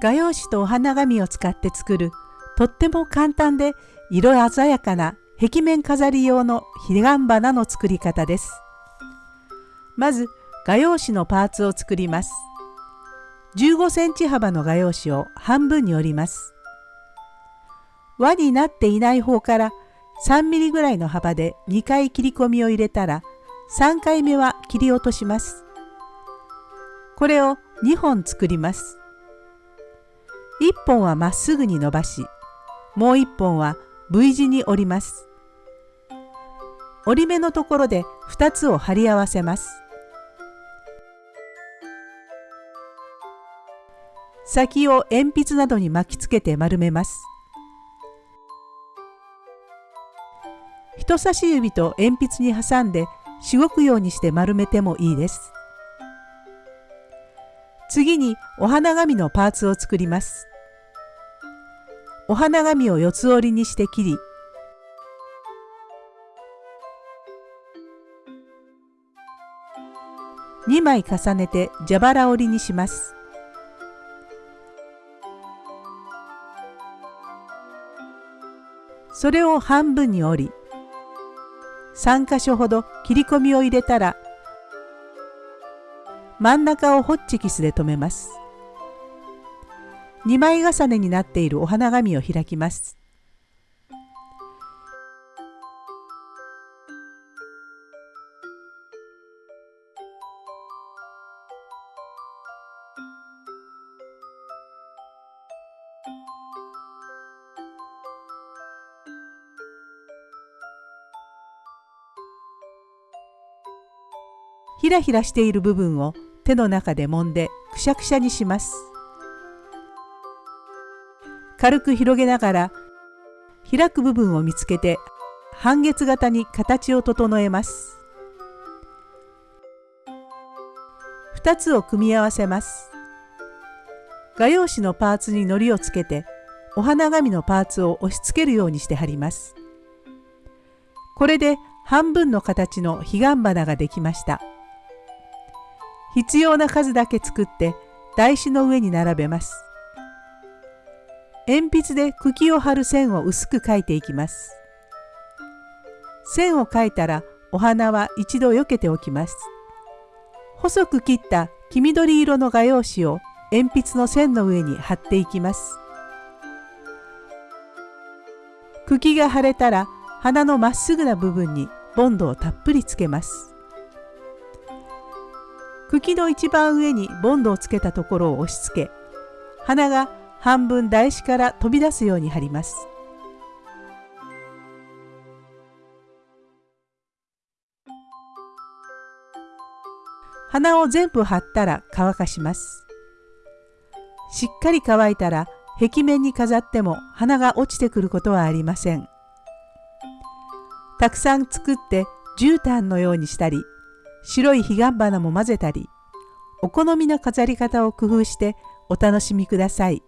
画用紙とお花紙を使って作るとっても簡単で色鮮やかな壁面飾り用の彼岸花の作り方です。まず画用紙のパーツを作ります。15センチ幅の画用紙を半分に折ります。輪になっていない方から3ミリぐらいの幅で2回切り込みを入れたら3回目は切り落とします。これを2本作ります。1本はまっすぐに伸ばし、もう1本は V 字に折ります。折り目のところで2つを貼り合わせます。先を鉛筆などに巻きつけて丸めます。人差し指と鉛筆に挟んでしごくようにして丸めてもいいです。次にお花紙のパーツを作ります。お花紙を四つ折りにして切り、2枚重ねて蛇腹折りにします。それを半分に折り、3箇所ほど切り込みを入れたら真ん中をホッチキスで留めます。2枚重ねになっているお花紙を開きます。ひらひらしている部分を手の中で揉んでくしゃくしゃにします。軽く広げながら開く部分を見つけて半月型に形を整えます。2つを組み合わせます。画用紙のパーツに糊をつけてお花紙のパーツを押し付けるようにして貼ります。これで半分の形の彼岸花ができました。必要な数だけ作って台紙の上に並べます。鉛筆で茎を張る線を薄く描いていきます。線を描いたらお花は一度避けておきます。細く切った黄緑色の画用紙を鉛筆の線の上に貼っていきます。茎が腫れたら花のまっすぐな部分にボンドをたっぷりつけます。茎の一番上にボンドをつけたところを押し付け花が半分台紙から飛び出すように貼ります。花を全部貼ったら乾かします。しっかり乾いたら壁面に飾っても花が落ちてくることはありません。たくさん作って絨毯のようにしたり白い彼岸花も混ぜたりお好みの飾り方を工夫してお楽しみください。